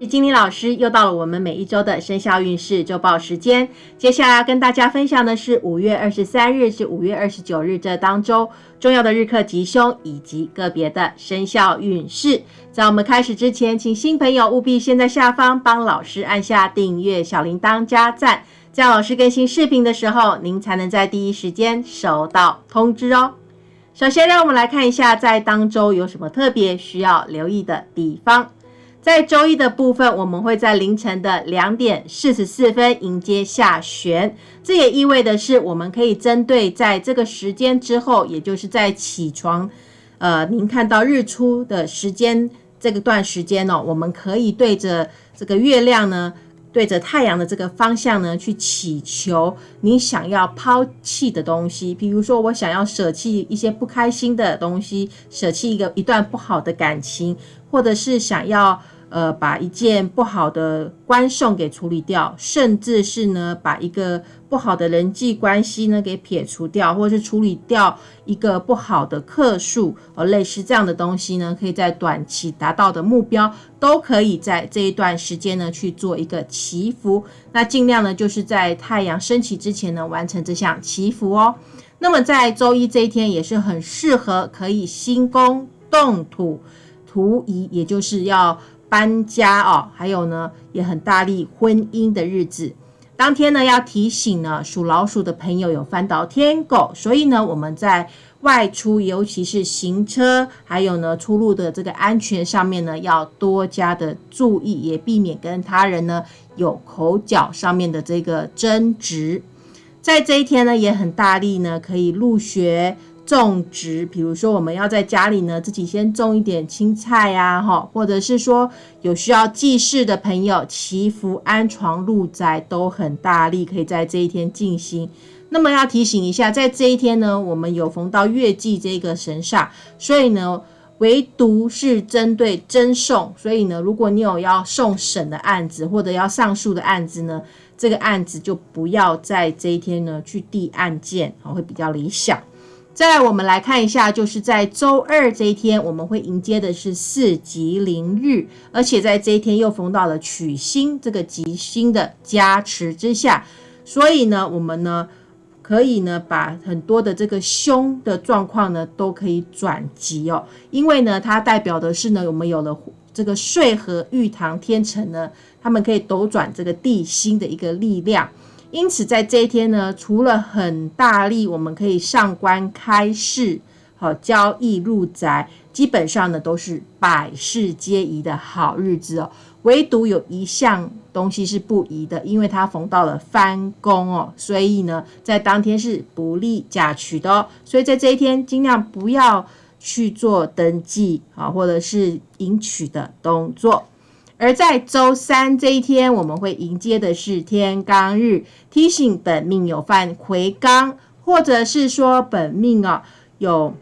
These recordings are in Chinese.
是金玲老师，又到了我们每一周的生肖运势周报时间。接下来要跟大家分享的是五月二十三日至五月二十九日这当周重要的日课吉凶以及个别的生肖运势。在我们开始之前，请新朋友务必先在下方帮老师按下订阅、小铃铛、加赞，这样老师更新视频的时候，您才能在第一时间收到通知哦。首先，让我们来看一下在当周有什么特别需要留意的地方。在周一的部分，我们会在凌晨的两点四十四分迎接下旋，这也意味的是，我们可以针对在这个时间之后，也就是在起床，呃，您看到日出的时间这个段时间呢，我们可以对着这个月亮呢。对着太阳的这个方向呢，去祈求你想要抛弃的东西。比如说，我想要舍弃一些不开心的东西，舍弃一个一段不好的感情，或者是想要。呃，把一件不好的关送给处理掉，甚至是呢，把一个不好的人际关系呢给撇除掉，或者是处理掉一个不好的客数，呃，类似这样的东西呢，可以在短期达到的目标，都可以在这一段时间呢去做一个祈福。那尽量呢，就是在太阳升起之前呢，完成这项祈福哦。那么在周一这一天也是很适合可以新宫动土图移，也就是要。搬家哦，还有呢，也很大力婚姻的日子。当天呢，要提醒呢，属老鼠的朋友有翻倒天狗，所以呢，我们在外出，尤其是行车，还有呢，出入的这个安全上面呢，要多加的注意，也避免跟他人呢有口角上面的这个争执。在这一天呢，也很大力呢，可以入学。种植，比如说我们要在家里呢，自己先种一点青菜呀，哈，或者是说有需要祭祀的朋友，祈福、安床、入宅都很大力，可以在这一天进行。那么要提醒一下，在这一天呢，我们有逢到月季这个神煞，所以呢，唯独是针对真送，所以呢，如果你有要送审的案子或者要上诉的案子呢，这个案子就不要在这一天呢去递案件，啊，会比较理想。再来，我们来看一下，就是在周二这一天，我们会迎接的是四吉临日，而且在这一天又逢到了取星这个吉星的加持之下，所以呢，我们呢可以呢把很多的这个凶的状况呢都可以转吉哦，因为呢它代表的是呢我们有了这个岁和玉堂天成呢，他们可以斗转这个地心的一个力量。因此，在这一天呢，除了很大力，我们可以上官开市，好交易入宅，基本上呢都是百事皆宜的好日子哦。唯独有一项东西是不宜的，因为它逢到了翻工哦，所以呢，在当天是不利嫁娶的哦。所以在这一天，尽量不要去做登记啊，或者是迎娶的动作。而在周三这一天，我们会迎接的是天罡日，提醒本命有犯魁罡，或者是说本命啊有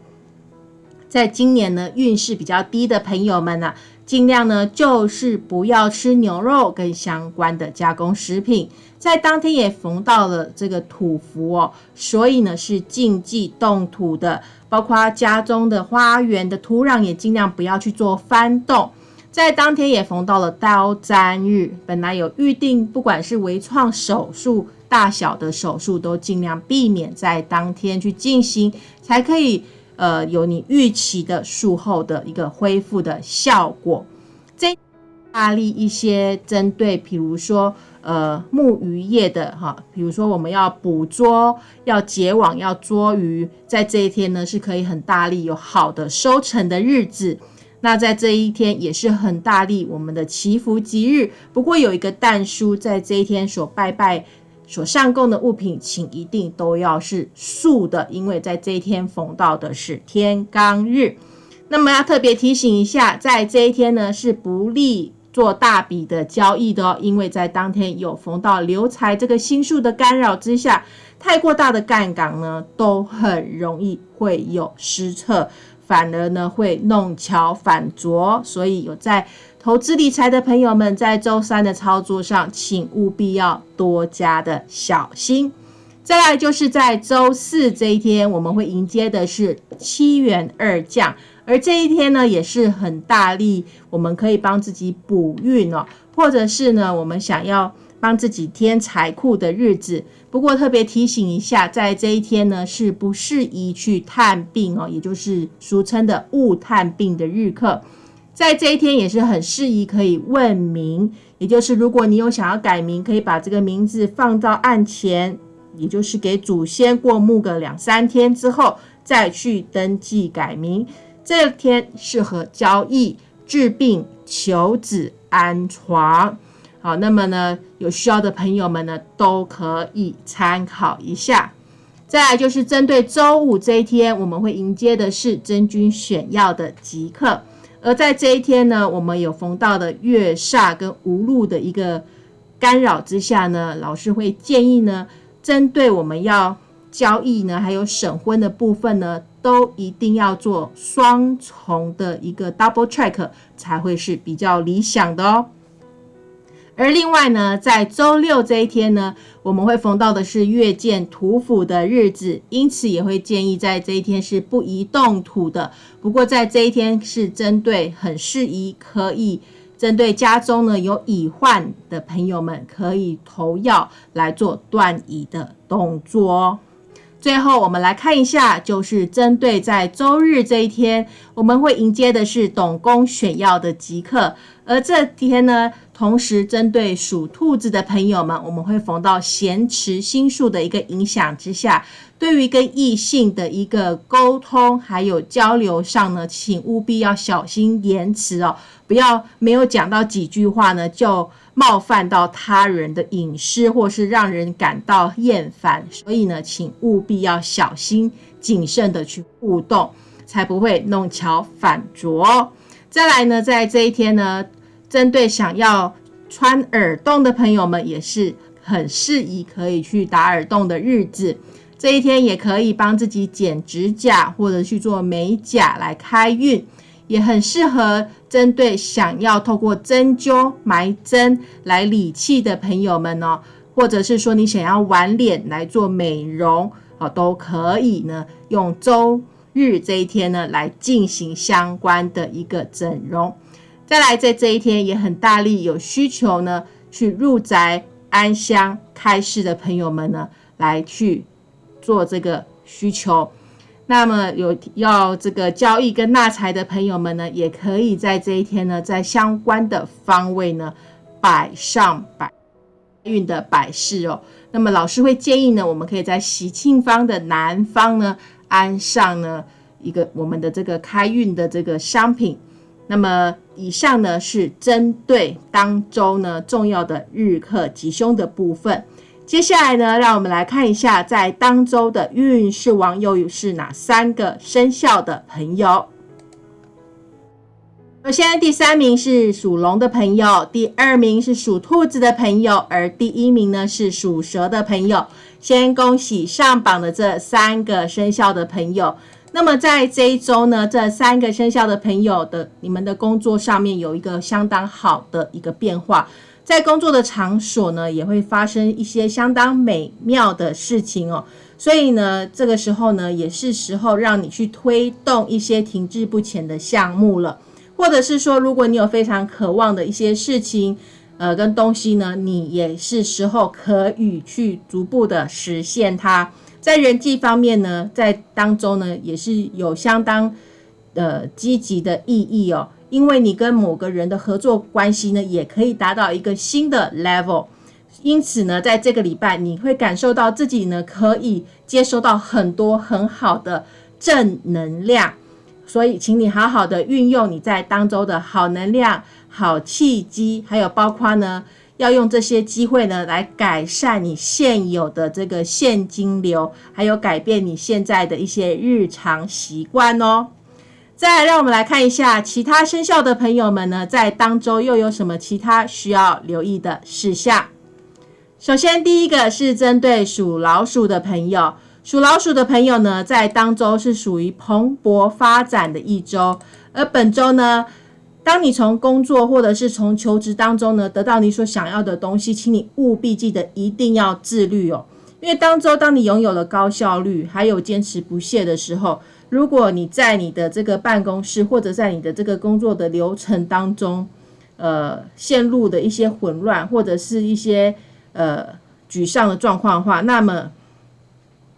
在今年呢运势比较低的朋友们呢，尽量呢就是不要吃牛肉跟相关的加工食品。在当天也逢到了这个土福哦，所以呢是禁忌动土的，包括家中的花园的土壤也尽量不要去做翻动。在当天也逢到了刀砧日，本来有预定，不管是微创手术、大小的手术，都尽量避免在当天去进行，才可以呃有你预期的术后的一个恢复的效果。这大力一些针对，比如说呃木鱼叶的哈，比如说我们要捕捉、要结网、要捉鱼，在这一天呢是可以很大力有好的收成的日子。那在这一天也是很大力我们的祈福吉日，不过有一个蛋叔，在这一天所拜拜、所上供的物品，请一定都要是素的，因为在这一天逢到的是天罡日。那么要特别提醒一下，在这一天呢是不利做大笔的交易的哦，因为在当天有逢到流财这个星数的干扰之下，太过大的杠杆呢都很容易会有失策。反而呢会弄巧反拙，所以有在投资理财的朋友们，在周三的操作上，请务必要多加的小心。再来就是在周四这一天，我们会迎接的是七元二将，而这一天呢，也是很大力，我们可以帮自己补运哦，或者是呢，我们想要帮自己添财库的日子。不过特别提醒一下，在这一天呢，是不适宜去探病哦，也就是俗称的误探病的日课。在这一天也是很适宜可以问名，也就是如果你有想要改名，可以把这个名字放到案前，也就是给祖先过目个两三天之后再去登记改名。这天适合交易、治病、求子、安床。好，那么呢，有需要的朋友们呢，都可以参考一下。再来就是针对周五这一天，我们会迎接的是真君选药的即刻。而在这一天呢，我们有逢到的月煞跟无路的一个干扰之下呢，老师会建议呢，针对我们要交易呢，还有审婚的部分呢。都一定要做双重的一个 double check 才会是比较理想的哦。而另外呢，在周六这一天呢，我们会逢到的是月见土府的日子，因此也会建议在这一天是不宜动土的。不过在这一天是针对很适宜，可以针对家中呢有乙患的朋友们，可以投药来做断乙的动作。最后，我们来看一下，就是针对在周日这一天，我们会迎接的是董公选药的吉刻，而这天呢，同时针对属兔子的朋友们，我们会逢到咸池星宿的一个影响之下，对于跟异性的一个沟通还有交流上呢，请务必要小心言辞哦，不要没有讲到几句话呢就。冒犯到他人的隐私，或是让人感到厌烦，所以呢，请务必要小心谨慎的去互动，才不会弄巧反拙。再来呢，在这一天呢，针对想要穿耳洞的朋友们，也是很适宜可以去打耳洞的日子。这一天也可以帮自己剪指甲，或者去做美甲来开运。也很适合针对想要透过针灸埋针来理气的朋友们哦，或者是说你想要玩脸来做美容哦，都可以呢。用周日这一天呢来进行相关的一个整容。再来，在这一天也很大力有需求呢，去入宅安香开市的朋友们呢，来去做这个需求。那么有要这个交易跟纳财的朋友们呢，也可以在这一天呢，在相关的方位呢摆上摆运的摆饰哦。那么老师会建议呢，我们可以在喜庆方的南方呢安上呢一个我们的这个开运的这个商品。那么以上呢是针对当周呢重要的日课吉凶的部分。接下来呢，让我们来看一下在当周的运势王又是哪三个生肖的朋友。首先，第三名是属龙的朋友，第二名是属兔子的朋友，而第一名呢是属蛇的朋友。先恭喜上榜的这三个生肖的朋友。那么在这一周呢，这三个生肖的朋友的你们的工作上面有一个相当好的一个变化。在工作的场所呢，也会发生一些相当美妙的事情哦。所以呢，这个时候呢，也是时候让你去推动一些停滞不前的项目了，或者是说，如果你有非常渴望的一些事情，呃，跟东西呢，你也是时候可以去逐步的实现它。在人际方面呢，在当中呢，也是有相当呃积极的意义哦。因为你跟某个人的合作关系呢，也可以达到一个新的 level，因此呢，在这个礼拜你会感受到自己呢可以接收到很多很好的正能量，所以请你好好的运用你在当周的好能量、好契机，还有包括呢要用这些机会呢来改善你现有的这个现金流，还有改变你现在的一些日常习惯哦。再来，让我们来看一下其他生肖的朋友们呢，在当周又有什么其他需要留意的事项？首先，第一个是针对属老鼠的朋友，属老鼠的朋友呢，在当周是属于蓬勃发展的一周。而本周呢，当你从工作或者是从求职当中呢，得到你所想要的东西，请你务必记得一定要自律哦，因为当周当你拥有了高效率，还有坚持不懈的时候。如果你在你的这个办公室或者在你的这个工作的流程当中，呃，陷入的一些混乱或者是一些呃沮丧的状况的话，那么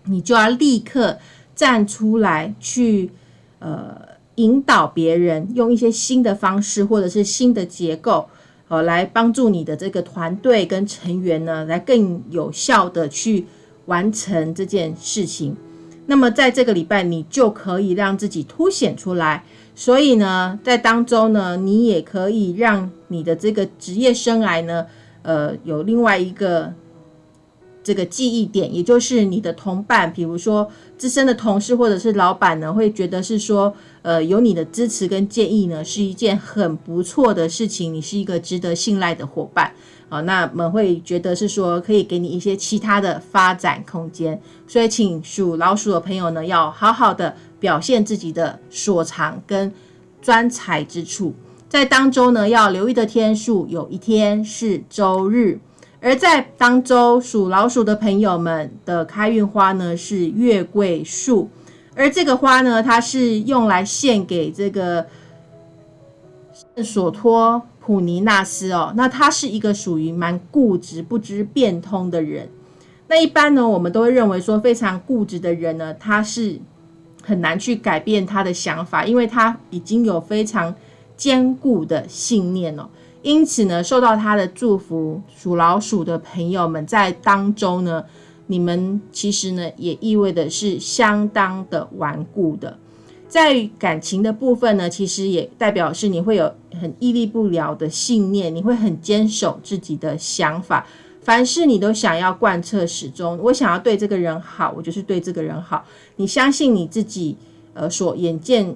你就要立刻站出来去呃引导别人，用一些新的方式或者是新的结构，呃，来帮助你的这个团队跟成员呢，来更有效的去完成这件事情。那么在这个礼拜，你就可以让自己凸显出来。所以呢，在当中呢，你也可以让你的这个职业生涯呢，呃，有另外一个这个记忆点，也就是你的同伴，比如说资深的同事或者是老板呢，会觉得是说，呃，有你的支持跟建议呢，是一件很不错的事情，你是一个值得信赖的伙伴啊，那么会觉得是说，可以给你一些其他的发展空间。所以，请属老鼠的朋友呢，要好好的。表现自己的所长跟专才之处，在当周呢要留意的天数，有一天是周日，而在当周属老鼠的朋友们的开运花呢是月桂树，而这个花呢，它是用来献给这个索托普尼纳斯哦，那他是一个属于蛮固执、不知变通的人。那一般呢，我们都会认为说，非常固执的人呢，他是。很难去改变他的想法，因为他已经有非常坚固的信念哦。因此呢，受到他的祝福，属老鼠的朋友们在当中呢，你们其实呢也意味的是相当的顽固的。在感情的部分呢，其实也代表是你会有很屹立不了的信念，你会很坚守自己的想法。凡事你都想要贯彻始终，我想要对这个人好，我就是对这个人好。你相信你自己，呃，所眼见、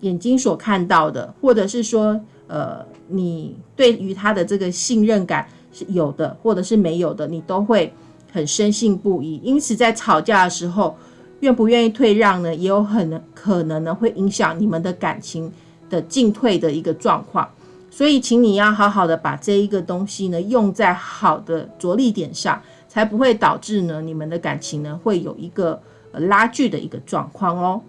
眼睛所看到的，或者是说，呃，你对于他的这个信任感是有的，或者是没有的，你都会很深信不疑。因此，在吵架的时候，愿不愿意退让呢，也有很可能呢，会影响你们的感情的进退的一个状况。所以，请你要好好的把这一个东西呢用在好的着力点上，才不会导致呢你们的感情呢会有一个呃拉锯的一个状况哦。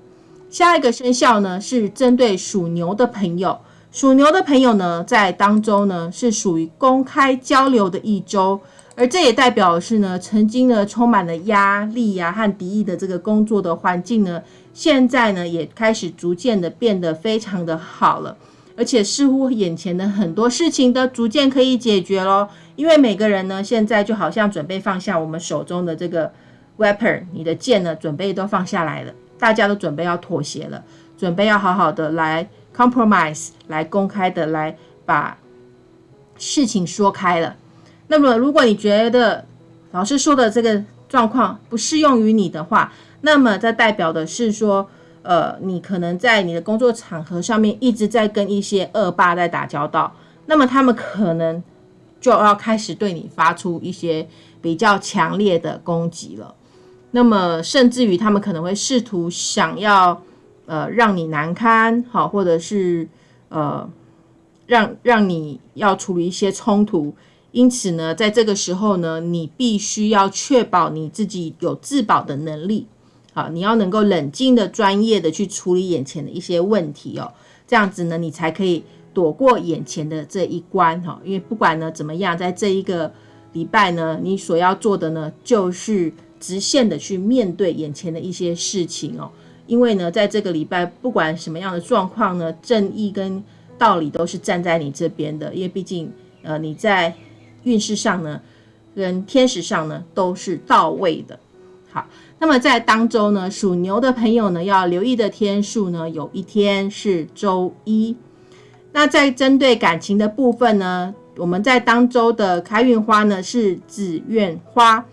下一个生肖呢是针对属牛的朋友，属牛的朋友呢在当中呢是属于公开交流的一周，而这也代表是呢曾经呢充满了压力呀和敌意的这个工作的环境呢，现在呢也开始逐渐的变得非常的好了。而且似乎眼前的很多事情都逐渐可以解决咯，因为每个人呢，现在就好像准备放下我们手中的这个 weapon，你的剑呢，准备都放下来了，大家都准备要妥协了，准备要好好的来 compromise，来公开的来把事情说开了。那么，如果你觉得老师说的这个状况不适用于你的话，那么这代表的是说。呃，你可能在你的工作场合上面一直在跟一些恶霸在打交道，那么他们可能就要开始对你发出一些比较强烈的攻击了。那么，甚至于他们可能会试图想要呃让你难堪，好，或者是呃让让你要处理一些冲突。因此呢，在这个时候呢，你必须要确保你自己有自保的能力。好，你要能够冷静的、专业的去处理眼前的一些问题哦，这样子呢，你才可以躲过眼前的这一关哈。因为不管呢怎么样，在这一个礼拜呢，你所要做的呢，就是直线的去面对眼前的一些事情哦。因为呢，在这个礼拜，不管什么样的状况呢，正义跟道理都是站在你这边的。因为毕竟，呃，你在运势上呢，跟天时上呢，都是到位的。好。那么在当周呢，属牛的朋友呢要留意的天数呢，有一天是周一。那在针对感情的部分呢，我们在当周的开运花呢是紫苑花。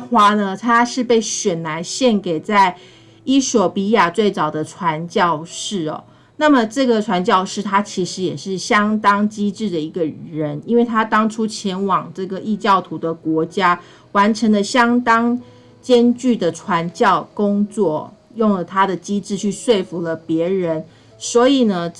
花呢，它是被选来献给在伊索比亚最早的传教士哦。那么这个传教士他其实也是相当机智的一个人，因为他当初前往这个异教徒的国家。完成了相当艰巨的传教工作，用了他的机智去说服了别人。所以呢，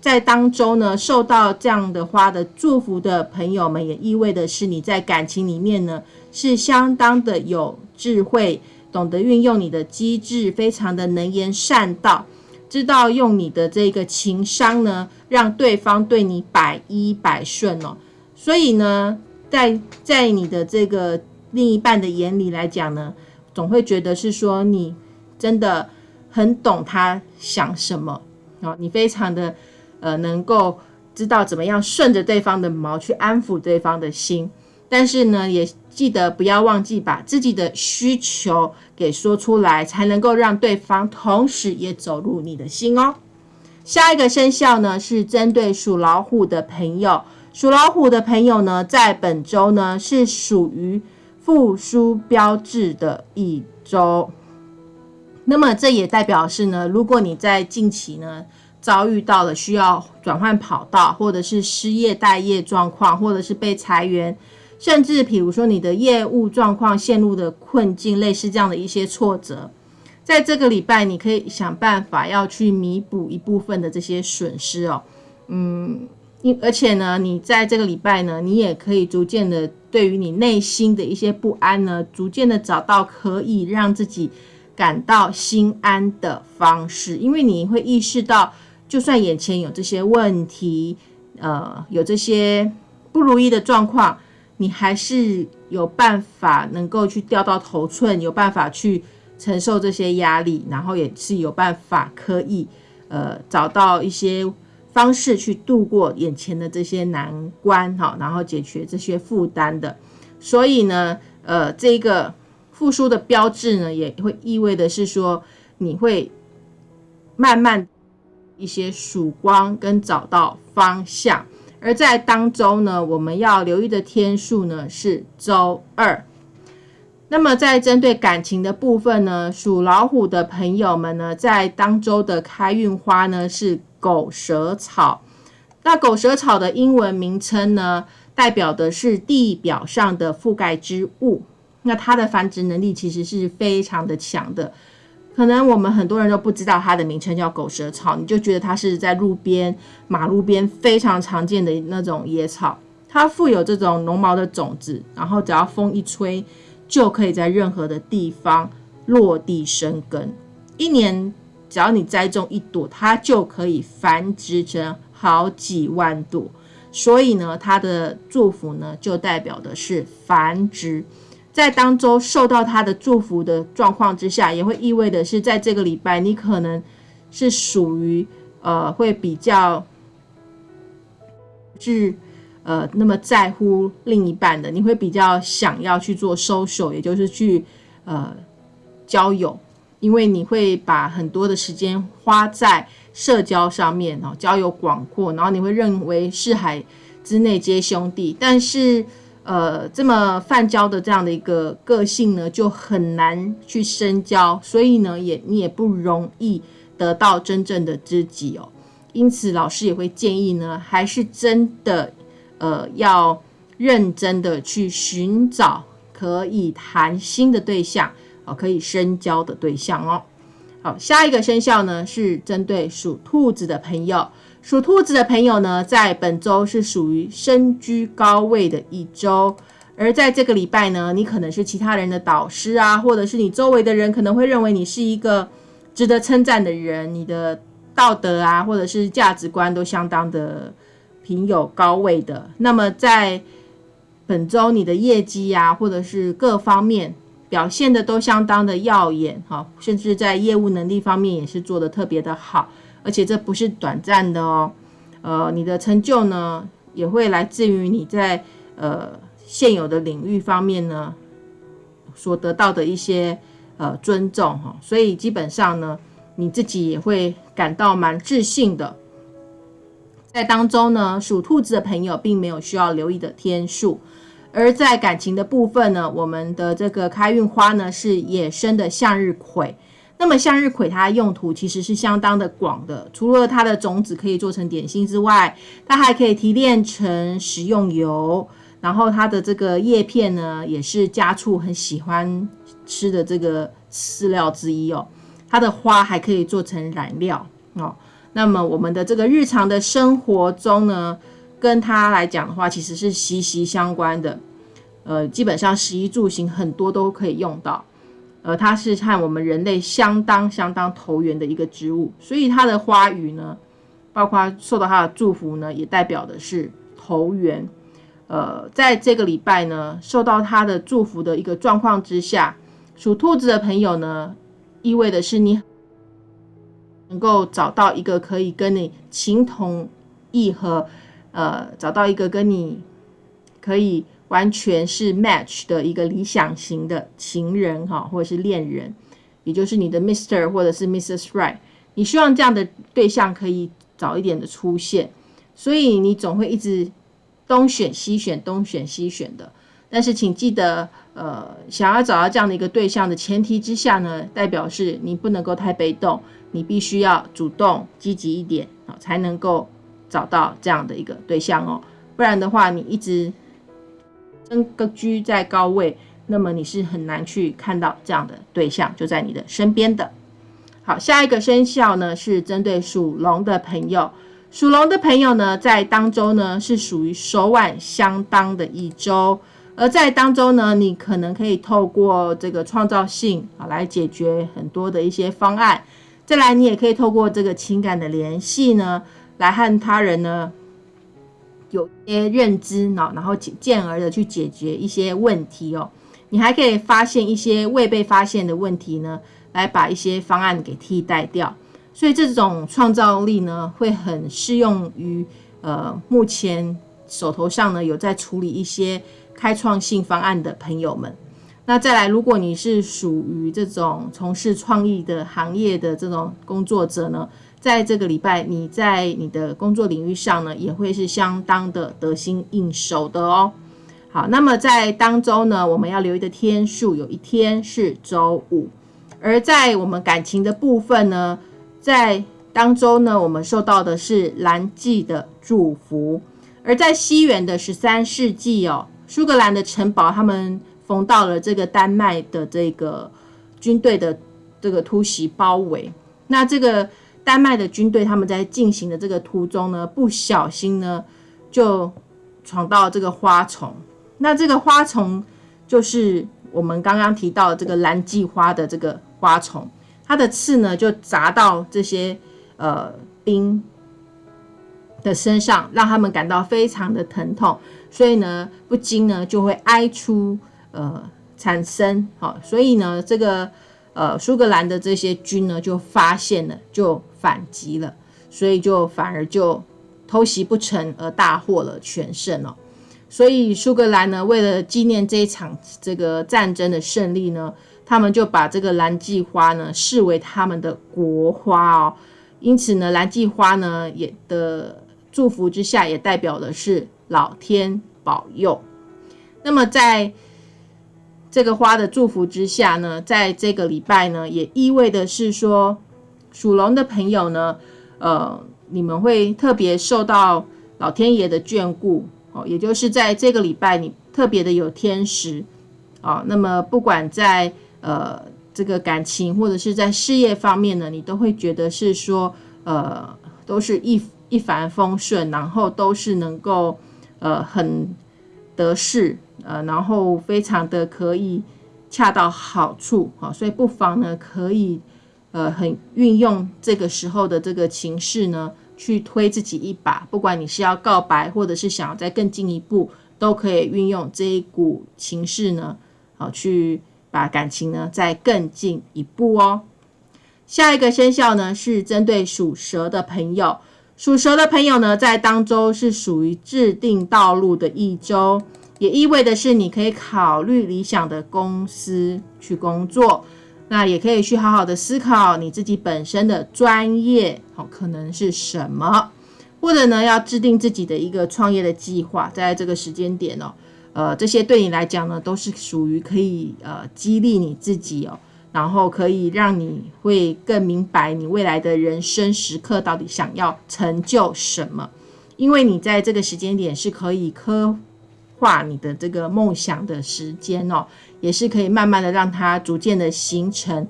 在当中呢，受到这样的花的祝福的朋友们，也意味的是你在感情里面呢是相当的有智慧懂得运用你的机智，非常的能言善道，知道用你的这个情商呢，让对方对你百依百顺哦。所以呢，在在你的这个另一半的眼里来讲呢，总会觉得是说你真的很懂他想什么哦，你非常的呃能够知道怎么样顺着对方的毛去安抚对方的心。但是呢，也记得不要忘记把自己的需求给说出来，才能够让对方同时也走入你的心哦。下一个生肖呢，是针对属老虎的朋友。属老虎的朋友呢，在本周呢是属于复苏标志的一周。那么这也代表是呢，如果你在近期呢遭遇到了需要转换跑道，或者是失业待业状况，或者是被裁员。甚至，比如说你的业务状况陷入的困境，类似这样的一些挫折，在这个礼拜，你可以想办法要去弥补一部分的这些损失哦。嗯，因而且呢，你在这个礼拜呢，你也可以逐渐的对于你内心的一些不安呢，逐渐的找到可以让自己感到心安的方式，因为你会意识到，就算眼前有这些问题，呃，有这些不如意的状况。你还是有办法能够去掉到头寸，有办法去承受这些压力，然后也是有办法可以呃找到一些方式去度过眼前的这些难关哈，然后解决这些负担的。所以呢，呃，这个复苏的标志呢，也会意味的是说你会慢慢一些曙光跟找到方向。而在当周呢，我们要留意的天数呢是周二。那么在针对感情的部分呢，属老虎的朋友们呢，在当周的开运花呢是狗舌草。那狗舌草的英文名称呢，代表的是地表上的覆盖之物。那它的繁殖能力其实是非常的强的。可能我们很多人都不知道它的名称叫狗舌草，你就觉得它是在路边、马路边非常常见的那种野草。它富有这种绒毛的种子，然后只要风一吹，就可以在任何的地方落地生根。一年只要你栽种一朵，它就可以繁殖成好几万朵。所以呢，它的祝福呢，就代表的是繁殖。在当周受到他的祝福的状况之下，也会意味的是，在这个礼拜，你可能是属于呃会比较是呃那么在乎另一半的，你会比较想要去做 social，也就是去呃交友，因为你会把很多的时间花在社交上面哦，交友广阔，然后你会认为四海之内皆兄弟，但是。呃，这么泛交的这样的一个个性呢，就很难去深交，所以呢，也你也不容易得到真正的知己哦。因此，老师也会建议呢，还是真的呃，要认真的去寻找可以谈心的对象哦，可以深交的对象哦。好，下一个生肖呢，是针对属兔子的朋友。属兔子的朋友呢，在本周是属于身居高位的一周，而在这个礼拜呢，你可能是其他人的导师啊，或者是你周围的人可能会认为你是一个值得称赞的人，你的道德啊，或者是价值观都相当的挺有高位的。那么在本周你的业绩啊，或者是各方面表现的都相当的耀眼哈，甚至在业务能力方面也是做的特别的好。而且这不是短暂的哦，呃，你的成就呢也会来自于你在呃现有的领域方面呢所得到的一些呃尊重哈，所以基本上呢你自己也会感到蛮自信的。在当中呢，属兔子的朋友并没有需要留意的天数，而在感情的部分呢，我们的这个开运花呢是野生的向日葵。那么向日葵它的用途其实是相当的广的，除了它的种子可以做成点心之外，它还可以提炼成食用油，然后它的这个叶片呢，也是家畜很喜欢吃的这个饲料之一哦。它的花还可以做成染料哦。那么我们的这个日常的生活中呢，跟它来讲的话，其实是息息相关的。呃，基本上食衣住行很多都可以用到。呃，它是和我们人类相当相当投缘的一个植物，所以它的花语呢，包括受到它的祝福呢，也代表的是投缘。呃，在这个礼拜呢，受到它的祝福的一个状况之下，属兔子的朋友呢，意味的是你能够找到一个可以跟你情同意合，呃，找到一个跟你可以。完全是 match 的一个理想型的情人哈，或者是恋人，也就是你的 Mr 或者是 Mrs Right，你希望这样的对象可以早一点的出现，所以你总会一直东选西选，东选西选的。但是请记得，呃，想要找到这样的一个对象的前提之下呢，代表是你不能够太被动，你必须要主动积极一点啊，才能够找到这样的一个对象哦。不然的话，你一直。跟居在高位，那么你是很难去看到这样的对象就在你的身边的。好，下一个生肖呢是针对属龙的朋友，属龙的朋友呢在当周呢是属于手腕相当的一周，而在当周呢，你可能可以透过这个创造性啊来解决很多的一些方案。再来，你也可以透过这个情感的联系呢，来和他人呢。有些认知呢，然后进而的去解决一些问题哦。你还可以发现一些未被发现的问题呢，来把一些方案给替代掉。所以这种创造力呢，会很适用于呃目前手头上呢有在处理一些开创性方案的朋友们。那再来，如果你是属于这种从事创意的行业的这种工作者呢？在这个礼拜，你在你的工作领域上呢，也会是相当的得心应手的哦。好，那么在当周呢，我们要留意的天数有一天是周五，而在我们感情的部分呢，在当周呢，我们受到的是蓝季的祝福。而在西元的十三世纪哦，苏格兰的城堡他们逢到了这个丹麦的这个军队的这个突袭包围，那这个。丹麦的军队他们在进行的这个途中呢，不小心呢就闯到这个花丛。那这个花丛就是我们刚刚提到这个蓝季花的这个花丛，它的刺呢就砸到这些呃兵的身上，让他们感到非常的疼痛，所以呢不禁呢就会哀出呃产生。好，所以呢这个。呃，苏格兰的这些军呢，就发现了，就反击了，所以就反而就偷袭不成，而大获了全胜哦。所以苏格兰呢，为了纪念这一场这个战争的胜利呢，他们就把这个蓝季花呢视为他们的国花哦。因此呢，蓝季花呢也的祝福之下，也代表的是老天保佑。那么在这个花的祝福之下呢，在这个礼拜呢，也意味的是说，属龙的朋友呢，呃，你们会特别受到老天爷的眷顾哦，也就是在这个礼拜，你特别的有天时啊。那么不管在呃这个感情或者是在事业方面呢，你都会觉得是说，呃，都是一一帆风顺，然后都是能够呃很得势。呃，然后非常的可以恰到好处啊，所以不妨呢可以呃很运用这个时候的这个情势呢，去推自己一把。不管你是要告白，或者是想要再更进一步，都可以运用这一股情势呢，好去把感情呢再更进一步哦。下一个生肖呢是针对属蛇的朋友，属蛇的朋友呢在当周是属于制定道路的一周。也意味的是，你可以考虑理想的公司去工作，那也可以去好好的思考你自己本身的专业，好可能是什么，或者呢要制定自己的一个创业的计划，在这个时间点哦，呃，这些对你来讲呢，都是属于可以呃激励你自己哦，然后可以让你会更明白你未来的人生时刻到底想要成就什么，因为你在这个时间点是可以科。画你的这个梦想的时间哦，也是可以慢慢的让它逐渐的形成。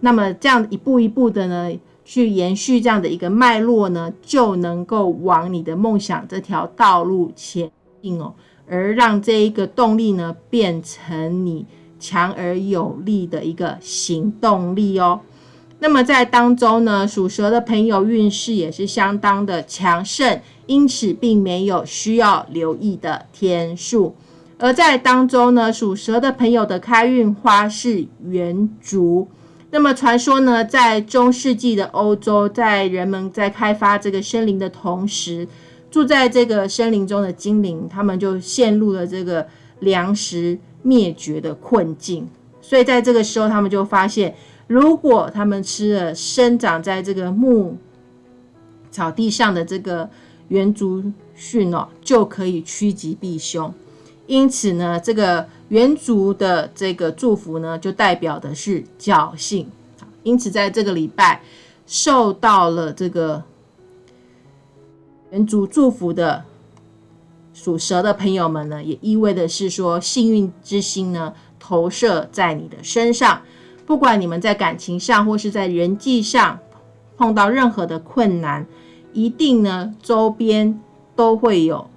那么这样一步一步的呢，去延续这样的一个脉络呢，就能够往你的梦想这条道路前进哦，而让这一个动力呢，变成你强而有力的一个行动力哦。那么在当中呢，属蛇的朋友运势也是相当的强盛，因此并没有需要留意的天数。而在当中呢，属蛇的朋友的开运花是圆竹。那么传说呢，在中世纪的欧洲，在人们在开发这个森林的同时，住在这个森林中的精灵，他们就陷入了这个粮食灭绝的困境。所以在这个时候，他们就发现。如果他们吃了生长在这个木草地上的这个圆竹蕈哦，就可以趋吉避凶。因此呢，这个圆竹的这个祝福呢，就代表的是侥幸。因此，在这个礼拜受到了这个圆竹祝福的属蛇的朋友们呢，也意味的是说，幸运之星呢投射在你的身上。不管你们在感情上或是在人际上碰到任何的困难，一定呢周边都会有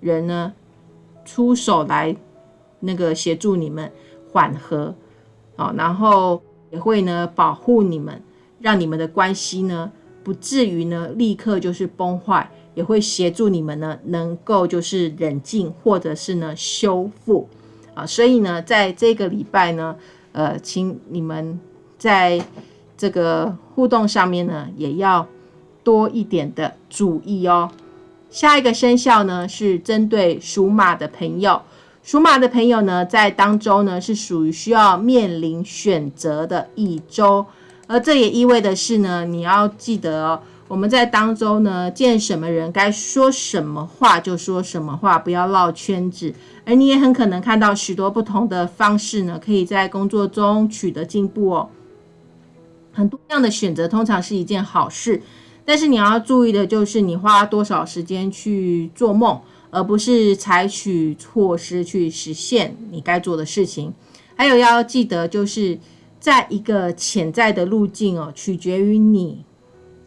人呢出手来那个协助你们缓和，好，然后也会呢保护你们，让你们的关系呢不至于呢立刻就是崩坏，也会协助你们呢能够就是冷静或者是呢修复啊，所以呢在这个礼拜呢。呃，请你们在这个互动上面呢，也要多一点的注意哦。下一个生肖呢，是针对属马的朋友。属马的朋友呢，在当周呢，是属于需要面临选择的一周，而这也意味的是呢，你要记得哦。我们在当中呢，见什么人该说什么话就说什么话，不要绕圈子。而你也很可能看到许多不同的方式呢，可以在工作中取得进步哦。很多样的选择通常是一件好事，但是你要注意的就是你花多少时间去做梦，而不是采取措施去实现你该做的事情。还有要记得，就是在一个潜在的路径哦，取决于你。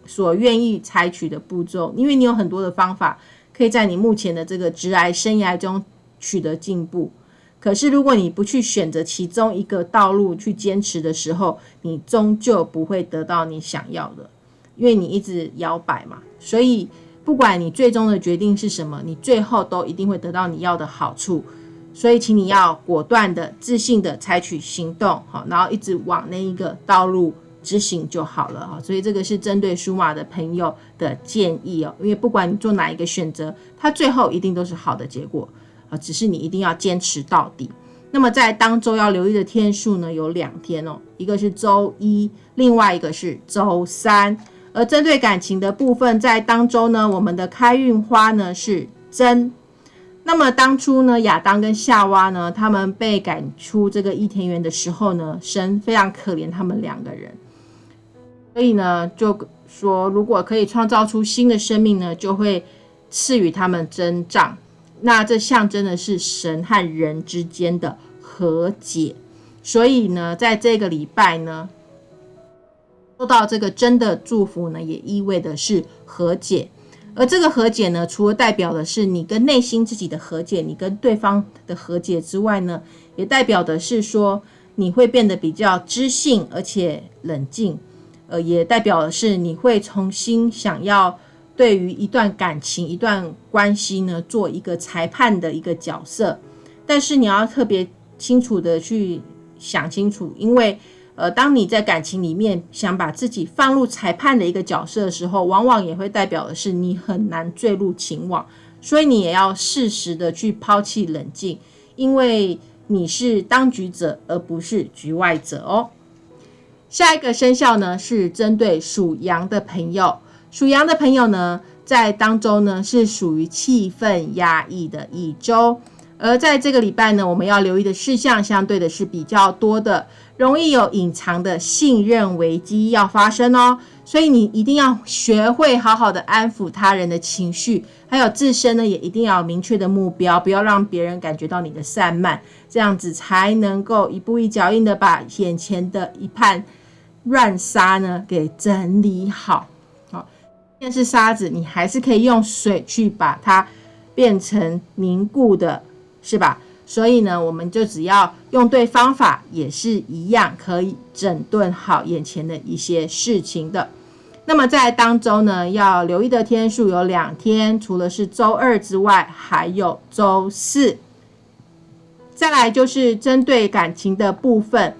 所愿意采取的步骤，因为你有很多的方法，可以在你目前的这个直癌生涯中取得进步。可是，如果你不去选择其中一个道路去坚持的时候，你终究不会得到你想要的，因为你一直摇摆嘛。所以，不管你最终的决定是什么，你最后都一定会得到你要的好处。所以，请你要果断的、自信的采取行动，好，然后一直往那一个道路。执行就好了哈，所以这个是针对属马的朋友的建议哦。因为不管你做哪一个选择，它最后一定都是好的结果啊，只是你一定要坚持到底。那么在当周要留意的天数呢，有两天哦，一个是周一，另外一个是周三。而针对感情的部分，在当周呢，我们的开运花呢是真。那么当初呢，亚当跟夏娃呢，他们被赶出这个伊甸园的时候呢，神非常可怜他们两个人。所以呢，就说如果可以创造出新的生命呢，就会赐予他们增长。那这象征的是神和人之间的和解。所以呢，在这个礼拜呢，收到这个真的祝福呢，也意味的是和解。而这个和解呢，除了代表的是你跟内心自己的和解，你跟对方的和解之外呢，也代表的是说你会变得比较知性而且冷静。呃，也代表的是你会重新想要对于一段感情、一段关系呢，做一个裁判的一个角色。但是你要特别清楚的去想清楚，因为呃，当你在感情里面想把自己放入裁判的一个角色的时候，往往也会代表的是你很难坠入情网。所以你也要适时的去抛弃冷静，因为你是当局者，而不是局外者哦。下一个生肖呢，是针对属羊的朋友。属羊的朋友呢，在当中呢，是属于气氛压抑的一周。而在这个礼拜呢，我们要留意的事项，相对的是比较多的，容易有隐藏的信任危机要发生哦。所以你一定要学会好好的安抚他人的情绪，还有自身呢，也一定要有明确的目标，不要让别人感觉到你的散漫，这样子才能够一步一脚印的把眼前的一盘。乱沙呢，给整理好，好，但是沙子，你还是可以用水去把它变成凝固的，是吧？所以呢，我们就只要用对方法，也是一样可以整顿好眼前的一些事情的。那么在当周呢，要留意的天数有两天，除了是周二之外，还有周四。再来就是针对感情的部分，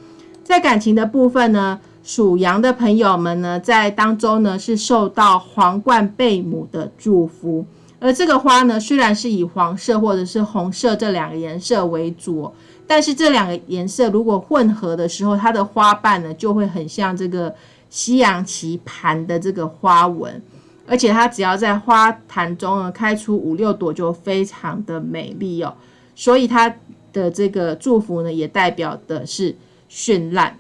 在感情的部分呢，属羊的朋友们呢，在当中呢是受到皇冠贝母的祝福。而这个花呢，虽然是以黄色或者是红色这两个颜色为主，但是这两个颜色如果混合的时候，它的花瓣呢就会很像这个西洋棋盘的这个花纹，而且它只要在花坛中呢开出五六朵，就非常的美丽哦。所以它的这个祝福呢，也代表的是绚烂。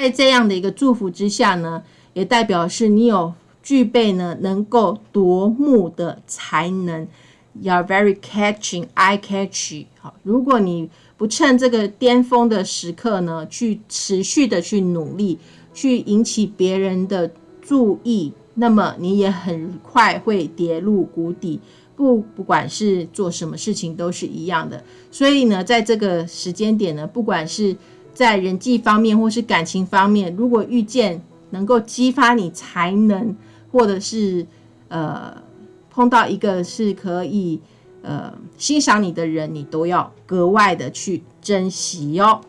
在这样的一个祝福之下呢，也代表是你有。具备呢能够夺目的才能，You are very catching, eye catchy。好，如果你不趁这个巅峰的时刻呢，去持续的去努力，去引起别人的注意，那么你也很快会跌入谷底。不，不管是做什么事情都是一样的。所以呢，在这个时间点呢，不管是在人际方面或是感情方面，如果遇见能够激发你才能。或者是呃碰到一个是可以呃欣赏你的人，你都要格外的去珍惜哟。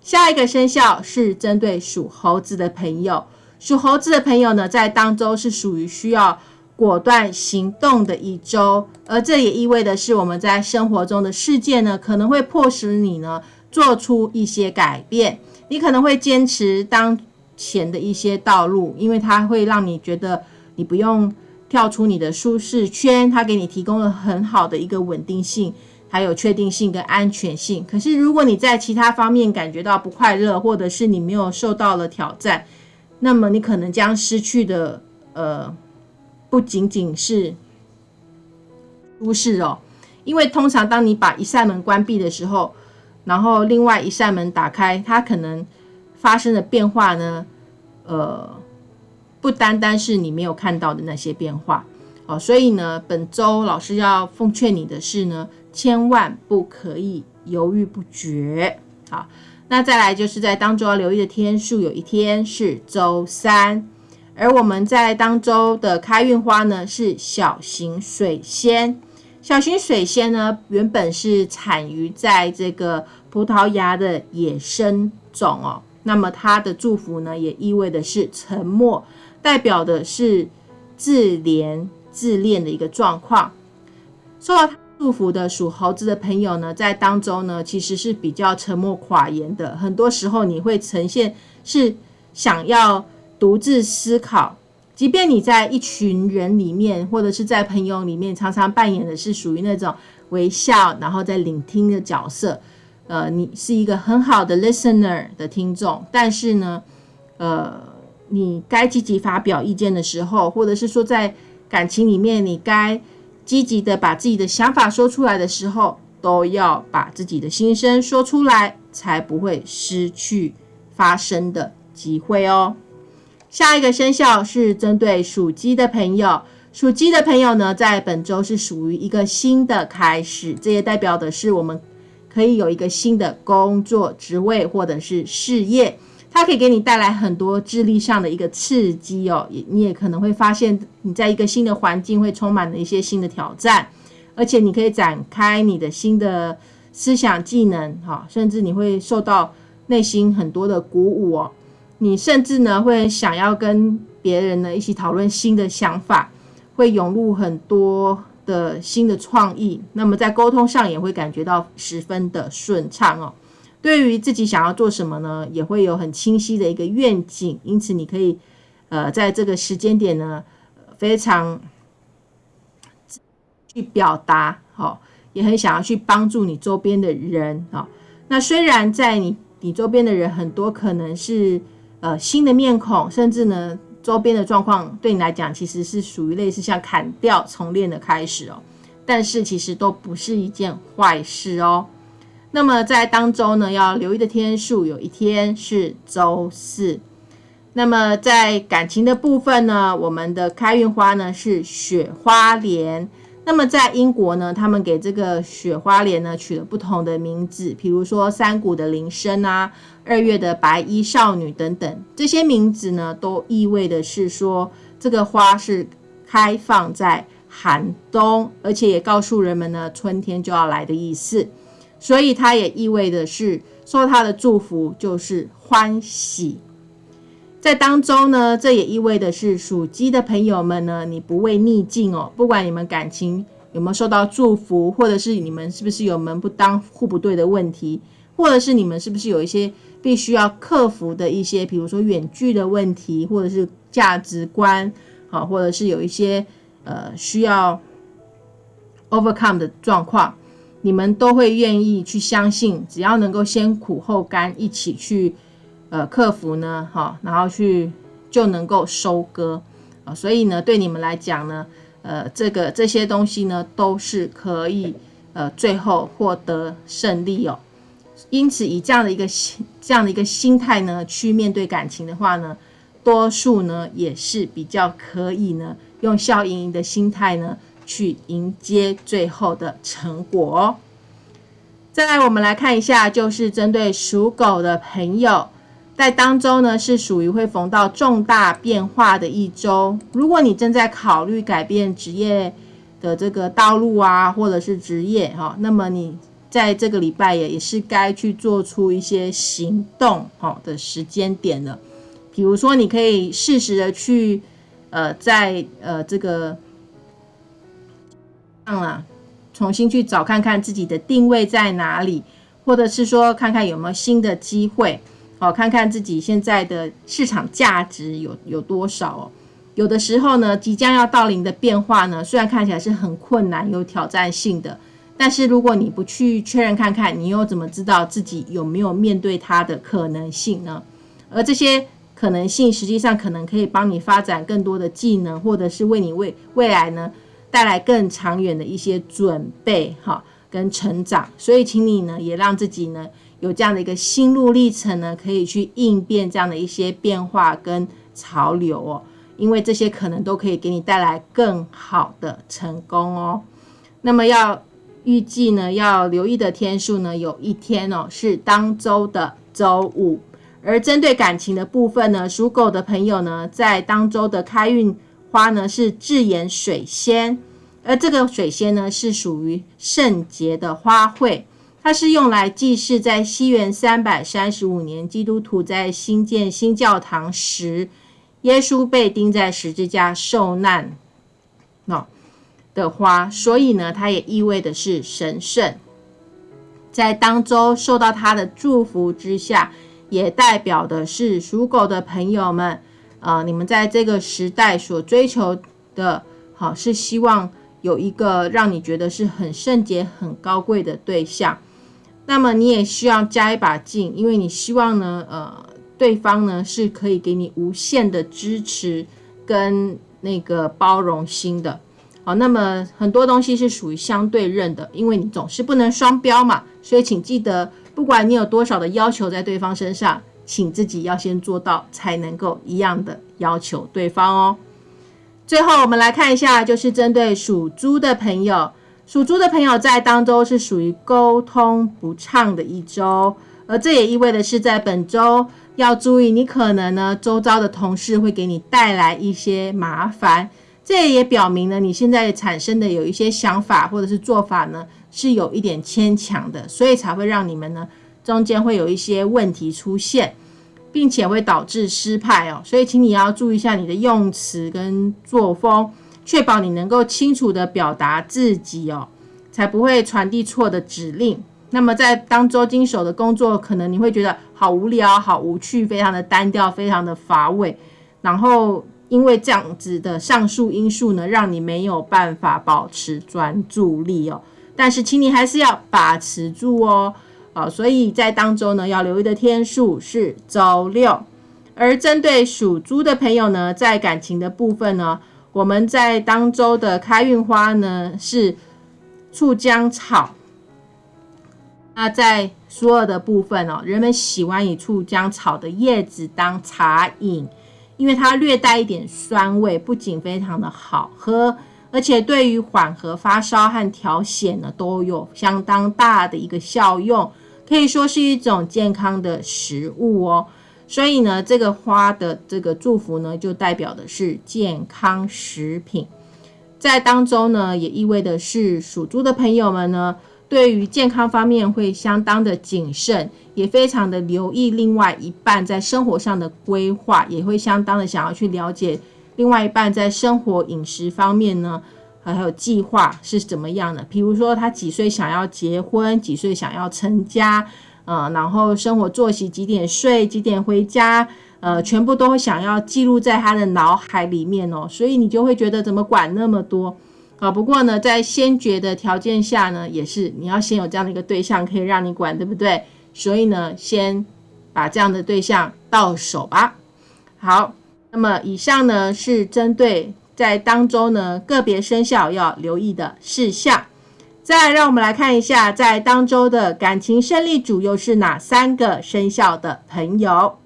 下一个生肖是针对属猴子的朋友，属猴子的朋友呢，在当周是属于需要果断行动的一周，而这也意味的是我们在生活中的事件呢，可能会迫使你呢做出一些改变，你可能会坚持当。前的一些道路，因为它会让你觉得你不用跳出你的舒适圈，它给你提供了很好的一个稳定性，还有确定性跟安全性。可是如果你在其他方面感觉到不快乐，或者是你没有受到了挑战，那么你可能将失去的呃不仅仅是舒适哦，因为通常当你把一扇门关闭的时候，然后另外一扇门打开，它可能。发生的变化呢？呃，不单单是你没有看到的那些变化哦，所以呢，本周老师要奉劝你的是呢，千万不可以犹豫不决。好，那再来就是在当周要留意的天数，有一天是周三，而我们在当周的开运花呢是小型水仙。小型水仙呢，原本是产于在这个葡萄牙的野生种哦。那么它的祝福呢，也意味的是沉默，代表的是自怜自恋的一个状况。受到祝福的属猴子的朋友呢，在当中呢，其实是比较沉默寡言的。很多时候你会呈现是想要独自思考，即便你在一群人里面，或者是在朋友里面，常常扮演的是属于那种微笑，然后在聆听的角色。呃，你是一个很好的 listener 的听众，但是呢，呃，你该积极发表意见的时候，或者是说在感情里面，你该积极的把自己的想法说出来的时候，都要把自己的心声说出来，才不会失去发声的机会哦。下一个生肖是针对属鸡的朋友，属鸡的朋友呢，在本周是属于一个新的开始，这也代表的是我们。可以有一个新的工作职位或者是事业，它可以给你带来很多智力上的一个刺激哦。也你也可能会发现，你在一个新的环境会充满了一些新的挑战，而且你可以展开你的新的思想技能，哈，甚至你会受到内心很多的鼓舞哦。你甚至呢会想要跟别人呢一起讨论新的想法，会涌入很多。的新的创意，那么在沟通上也会感觉到十分的顺畅哦。对于自己想要做什么呢，也会有很清晰的一个愿景，因此你可以呃在这个时间点呢，非常去表达，好，也很想要去帮助你周边的人啊。那虽然在你你周边的人很多可能是呃新的面孔，甚至呢。周边的状况对你来讲，其实是属于类似像砍掉重练的开始哦，但是其实都不是一件坏事哦。那么在当周呢，要留意的天数，有一天是周四。那么在感情的部分呢，我们的开运花呢是雪花莲。那么在英国呢，他们给这个雪花莲呢取了不同的名字，比如说山谷的铃声啊，二月的白衣少女等等，这些名字呢都意味的是说这个花是开放在寒冬，而且也告诉人们呢春天就要来的意思，所以它也意味的是受它的祝福就是欢喜。在当中呢，这也意味的是属鸡的朋友们呢，你不畏逆境哦。不管你们感情有没有受到祝福，或者是你们是不是有门不当户不对的问题，或者是你们是不是有一些必须要克服的一些，比如说远距的问题，或者是价值观，好，或者是有一些呃需要 overcome 的状况，你们都会愿意去相信，只要能够先苦后甘，一起去。呃，克服呢，哈，然后去就能够收割啊，所以呢，对你们来讲呢，呃，这个这些东西呢，都是可以呃，最后获得胜利哦。因此，以这样的一个心这样的一个心态呢，去面对感情的话呢，多数呢也是比较可以呢，用笑盈盈的心态呢，去迎接最后的成果哦。再来，我们来看一下，就是针对属狗的朋友。在当周呢，是属于会逢到重大变化的一周。如果你正在考虑改变职业的这个道路啊，或者是职业哈，那么你在这个礼拜也也是该去做出一些行动哈的时间点了。比如说，你可以适时的去呃，在呃这个上啊，重新去找看看自己的定位在哪里，或者是说看看有没有新的机会。好，看看自己现在的市场价值有有多少哦。有的时候呢，即将要到临的变化呢，虽然看起来是很困难、有挑战性的，但是如果你不去确认看看，你又怎么知道自己有没有面对它的可能性呢？而这些可能性，实际上可能可以帮你发展更多的技能，或者是为你未未来呢带来更长远的一些准备哈跟成长。所以，请你呢也让自己呢。有这样的一个心路历程呢，可以去应变这样的一些变化跟潮流哦，因为这些可能都可以给你带来更好的成功哦。那么要预计呢，要留意的天数呢，有一天哦是当周的周五。而针对感情的部分呢，属狗的朋友呢，在当周的开运花呢是智妍水仙，而这个水仙呢是属于圣洁的花卉。它是用来祭祀在西元三百三十五年，基督徒在新建新教堂时，耶稣被钉在十字架受难，哦的花，所以呢，它也意味的是神圣，在当中受到他的祝福之下，也代表的是属狗的朋友们，啊，你们在这个时代所追求的，好是希望有一个让你觉得是很圣洁、很高贵的对象。那么你也需要加一把劲，因为你希望呢，呃，对方呢是可以给你无限的支持跟那个包容心的。好，那么很多东西是属于相对认的，因为你总是不能双标嘛，所以请记得，不管你有多少的要求在对方身上，请自己要先做到，才能够一样的要求对方哦。最后我们来看一下，就是针对属猪的朋友。属猪的朋友在当周是属于沟通不畅的一周，而这也意味的是在本周要注意，你可能呢周遭的同事会给你带来一些麻烦。这也表明呢，你现在产生的有一些想法或者是做法呢是有一点牵强的，所以才会让你们呢中间会有一些问题出现，并且会导致失败哦。所以请你要注意一下你的用词跟作风。确保你能够清楚的表达自己哦，才不会传递错的指令。那么在当周经手的工作，可能你会觉得好无聊、好无趣、非常的单调、非常的乏味。然后因为这样子的上述因素呢，让你没有办法保持专注力哦。但是请你还是要把持住哦。啊，所以在当周呢，要留意的天数是周六。而针对属猪的朋友呢，在感情的部分呢。我们在当周的开运花呢是醋姜草。那在所有的部分哦，人们喜欢以醋姜草的叶子当茶饮，因为它略带一点酸味，不仅非常的好喝，而且对于缓和发烧和调血呢，都有相当大的一个效用，可以说是一种健康的食物哦。所以呢，这个花的这个祝福呢，就代表的是健康食品。在当中呢，也意味的是属猪的朋友们呢，对于健康方面会相当的谨慎，也非常的留意另外一半在生活上的规划，也会相当的想要去了解另外一半在生活饮食方面呢，还有计划是怎么样的。比如说他几岁想要结婚，几岁想要成家，呃，然后生活作息几点睡，几点回家。呃，全部都会想要记录在他的脑海里面哦，所以你就会觉得怎么管那么多啊？不过呢，在先决的条件下呢，也是你要先有这样的一个对象可以让你管，对不对？所以呢，先把这样的对象到手吧。好，那么以上呢是针对在当中呢个别生肖要留意的事项。再让我们来看一下，在当周的感情胜利组又是哪三个生肖的朋友？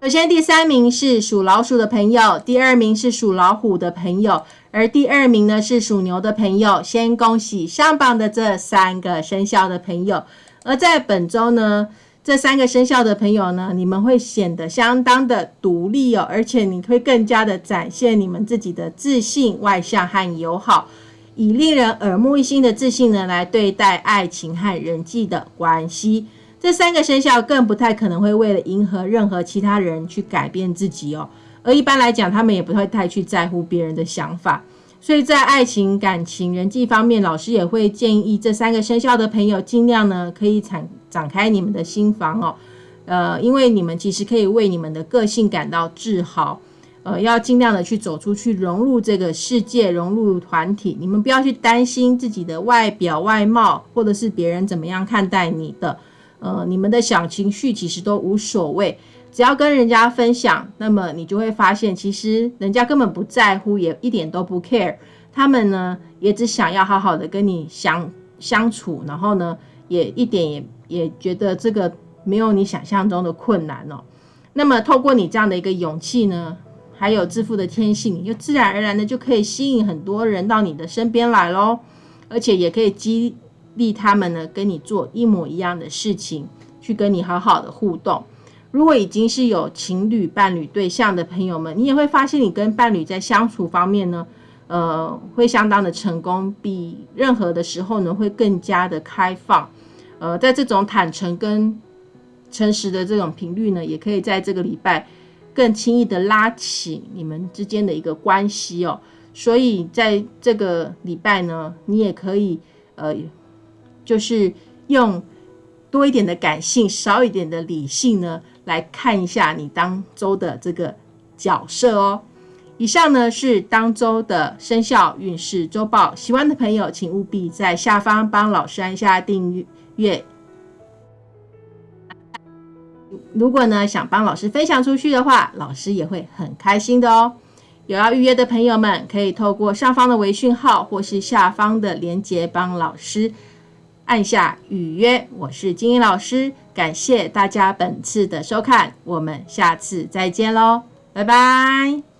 首先，第三名是属老鼠的朋友，第二名是属老虎的朋友，而第二名呢是属牛的朋友。先恭喜上榜的这三个生肖的朋友。而在本周呢，这三个生肖的朋友呢，你们会显得相当的独立哦，而且你会更加的展现你们自己的自信、外向和友好，以令人耳目一新的自信呢来对待爱情和人际的关系。这三个生肖更不太可能会为了迎合任何其他人去改变自己哦，而一般来讲，他们也不会太去在乎别人的想法。所以在爱情、感情、人际方面，老师也会建议这三个生肖的朋友尽量呢，可以展展开你们的心房哦。呃，因为你们其实可以为你们的个性感到自豪。呃，要尽量的去走出去，融入这个世界，融入团体。你们不要去担心自己的外表、外貌，或者是别人怎么样看待你的。呃，你们的小情绪其实都无所谓，只要跟人家分享，那么你就会发现，其实人家根本不在乎，也一点都不 care。他们呢，也只想要好好的跟你相相处，然后呢，也一点也也觉得这个没有你想象中的困难哦。那么透过你这样的一个勇气呢，还有致富的天性，你就自然而然的就可以吸引很多人到你的身边来喽，而且也可以激。励他们呢，跟你做一模一样的事情，去跟你好好的互动。如果已经是有情侣、伴侣对象的朋友们，你也会发现，你跟伴侣在相处方面呢，呃，会相当的成功，比任何的时候呢，会更加的开放。呃，在这种坦诚跟诚实的这种频率呢，也可以在这个礼拜更轻易的拉起你们之间的一个关系哦。所以在这个礼拜呢，你也可以呃。就是用多一点的感性，少一点的理性呢，来看一下你当周的这个角色哦。以上呢是当周的生肖运势周报，喜欢的朋友请务必在下方帮老师按下订阅。如果呢想帮老师分享出去的话，老师也会很开心的哦。有要预约的朋友们，可以透过上方的微讯号或是下方的链接帮老师。按下预约，我是金英老师，感谢大家本次的收看，我们下次再见喽，拜拜。